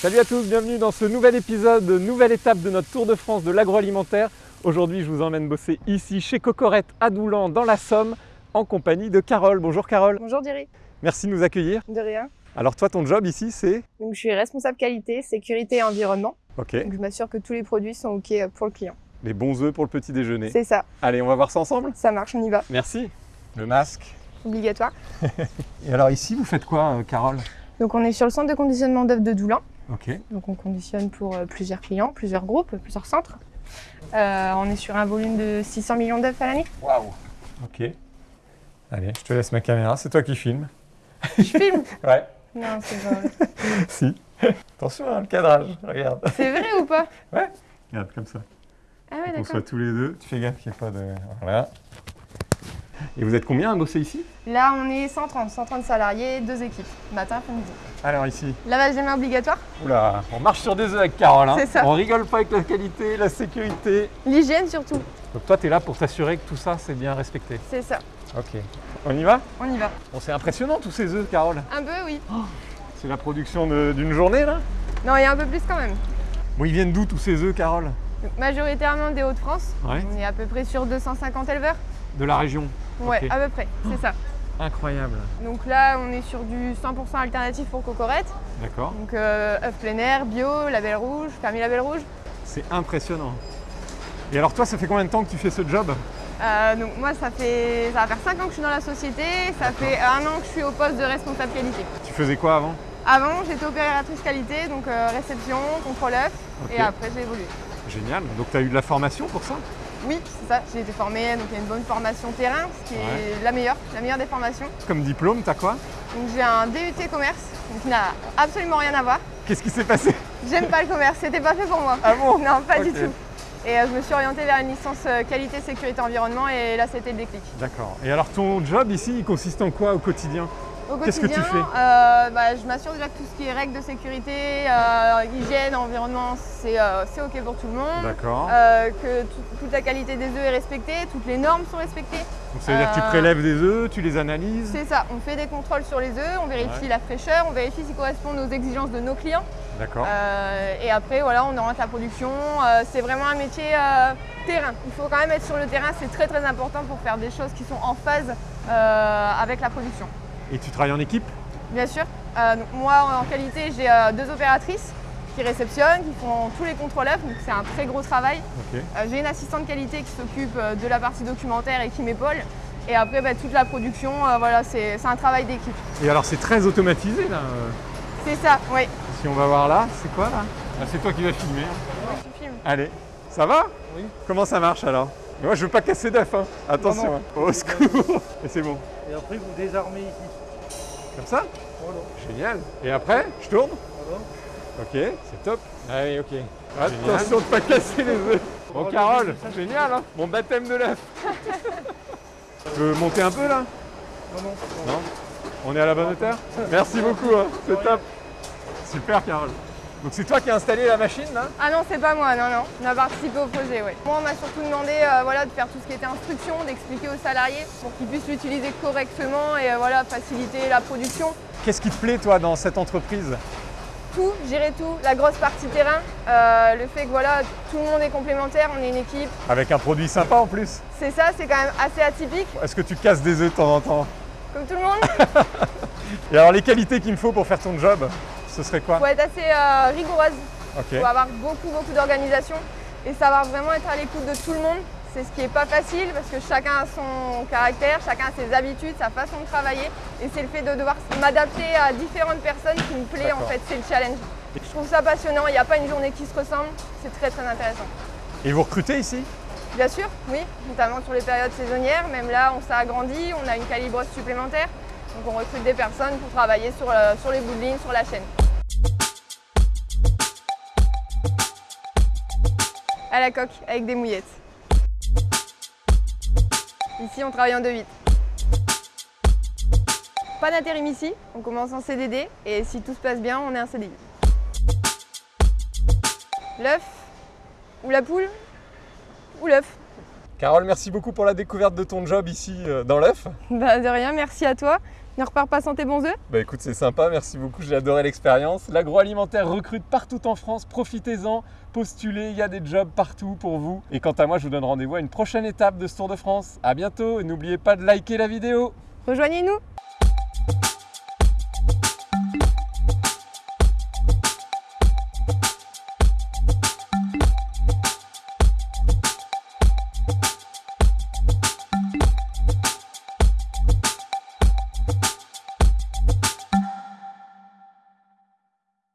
Salut à tous, bienvenue dans ce nouvel épisode, nouvelle étape de notre Tour de France de l'agroalimentaire. Aujourd'hui, je vous emmène bosser ici chez Cocorette à Doulan dans la Somme en compagnie de Carole. Bonjour Carole, Bonjour Thierry. merci de nous accueillir. De rien. Alors toi, ton job ici, c'est? Donc, je suis responsable qualité, sécurité et environnement. Ok, Donc, je m'assure que tous les produits sont OK pour le client. les bons œufs pour le petit déjeuner. C'est ça. Allez, on va voir ça ensemble Ça marche, on y va. Merci. Le masque. Obligatoire. Et alors ici, vous faites quoi, euh, Carole? Donc, on est sur le centre de conditionnement d'œufs de Doulan. Donc, on conditionne pour euh, plusieurs clients, plusieurs groupes, plusieurs centres. Euh, on est sur un volume de 600 millions d'œufs à l'année. Waouh. Ok. Allez, je te laisse ma caméra, c'est toi qui filmes. Je filme Ouais. Non, c'est pas vrai. si. Attention, hein, le cadrage, regarde. C'est vrai ou pas? Regarde, comme ça. Ah ouais, On d'accord. soit tous les deux. Tu fais gaffe qu'il n'y ait pas de. Voilà. Et vous êtes combien à bosser ici? Là, on est 130, 130 salariés, deux équipes, matin, après-midi. Alors ici. Lavage des mains obligatoire? Oula, on marche sur des œufs avec Carole. Hein. C'est ça. On rigole pas avec la qualité, la sécurité. L'hygiène surtout. Donc toi, tu es là pour t'assurer que tout ça, c'est bien respecté. C'est ça. Ok. On y va? On y va. Bon, c'est impressionnant tous ces œufs, Carole. Un peu, oui. C'est la production d'une journée là? Non, il y a un peu plus quand même. Bon, ils viennent d'où tous ces œufs, Carole? Donc, majoritairement des Hauts-de-France. Ouais. On est à peu près sur 250 éleveurs. De la région. Ouais, à peu près, c'est ça. Incroyable. Donc là, on est sur du 100% alternatif pour Cocorette. D'accord. Donc euh, œufs plein air, bio, label rouge, permis label rouge. C'est impressionnant. Et alors toi, ça fait combien de temps que tu fais ce job? Euh, donc moi, ça fait ça va faire 5 ans que je suis dans la société. Ça fait un an que je suis au poste de responsable qualité. Tu faisais quoi avant? Avant, j'étais opératrice qualité, donc euh, réception, contrôle œuf. Et après, j'ai évolué. Génial. Donc tu as eu de la formation pour ça? Oui, c'est ça. J'ai été formée, donc il y a une bonne formation terrain, ce qui est la meilleure, la meilleure des formations. Comme diplôme, t'as quoi? Donc j'ai un DUT commerce, donc qui n'a absolument rien à voir. Qu'est-ce qui s'est passé? J'aime pas le commerce, c'était pas fait pour moi. Ah bon? Non, pas du tout. Et euh, je me suis orientée vers une licence euh, qualité, sécurité, environnement et là c'était le déclic. D'accord. Et alors ton job ici, il consiste en quoi au quotidien? Qu'est-ce que tu quotidien, fais euh, bah, je m'assure déjà que tout ce qui est règles de sécurité, euh, hygiène, environnement, c'est euh, c'est ok pour tout le monde. D'accord. Que tout- toute la qualité des œufs est respectée, toutes les normes sont respectées. Donc ça veut dire que tu prélèves des œufs, tu les analyses C'est ça, on fait des contrôles sur les œufs, on vérifie Ouais. la fraîcheur, on vérifie s'ils correspondent aux exigences de nos clients. D'accord. Et après, voilà, on oriente la production. C'est vraiment un métier terrain. Il faut quand même être sur le terrain, c'est très très important pour faire des choses qui sont en phase avec la production. Et tu travailles en équipe Bien sûr, euh, donc moi en qualité, j'ai euh, deux opératrices qui réceptionnent, qui font tous les contrôles œufs, donc c'est un très gros travail. Euh, j'ai une assistante qualité qui s'occupe de la partie documentaire et qui m'épaule. Et après, bah, toute la production, euh, voilà, c'est un travail d'équipe. Et alors c'est très automatisé là. C'est ça, oui. Si on va voir là, c'est quoi là? Ah, C'est toi qui vas filmer. hein. Oui, tu filmes. Allez, ça va? Oui. Comment ça marche alors? Mais Moi je veux pas casser d'œuf, hein. attention. Non, non. hein. Au secours Et c'est bon. Et après, vous désarmez ici. Comme ça Voilà. Génial. Et après, je tourne Voilà. Ok, c'est top. Allez, ok. Attention de pas casser les œufs. Bon, Oh, Carole, génial, hein Mon baptême de l'œuf. tu veux monter un peu là? Non, non. Non? On est à la bonne hauteur? Merci beaucoup, hein. c'est top. Super, Carole. Donc c'est toi qui as installé la machine là Ah non, c'est pas moi, non, non. On a participé au projet, oui. Moi, on m'a surtout demandé euh, voilà, de faire tout ce qui était instruction, d'expliquer aux salariés pour qu'ils puissent l'utiliser correctement et euh, voilà, faciliter la production. Qu'est-ce qui te plaît toi dans cette entreprise? Tout, gérer tout, la grosse partie terrain, euh, le fait que voilà, tout le monde est complémentaire, on est une équipe. Avec un produit sympa en plus C'est ça, c'est quand même assez atypique, Est-ce que tu casses des œufs de temps en temps? Comme tout le monde. Et alors les qualités qu'il me faut pour faire ton job, ce serait quoi faut être assez euh, rigoureuse, Ok. faut avoir beaucoup, beaucoup d'organisation et savoir vraiment être à l'écoute de tout le monde. C'est ce qui n'est pas facile parce que chacun a son caractère, chacun a ses habitudes, sa façon de travailler. Et c'est le fait de devoir m'adapter à différentes personnes qui me plaît en fait, c'est le challenge. Je trouve ça passionnant, il n'y a pas une journée qui se ressemble, c'est très très intéressant. Et vous recrutez ici? Bien sûr, oui, notamment sur les périodes saisonnières. Même là, on s'est agrandi, on a une calibreuse supplémentaire. Donc on recrute des personnes pour travailler sur, euh, sur les bouts de ligne, sur la chaîne. À la coque, avec des mouillettes. Ici, on travaille en 2-8. Pas d'intérim ici, on commence en CDD et si tout se passe bien, on est un CDI. L'œuf ou la poule ou l'œuf. Carole, merci beaucoup pour la découverte de ton job ici euh, dans l'œuf. Bah, de rien, merci à toi. Ne repars pas sans tes bons œufs Bah écoute, c'est sympa, merci beaucoup, j'ai adoré l'expérience. L'agroalimentaire recrute partout en France, profitez-en, postulez, il y a des jobs partout pour vous. Et quant à moi, je vous donne rendez-vous à une prochaine étape de ce Tour de France. À bientôt et n'oubliez pas de liker la vidéo. Rejoignez-nous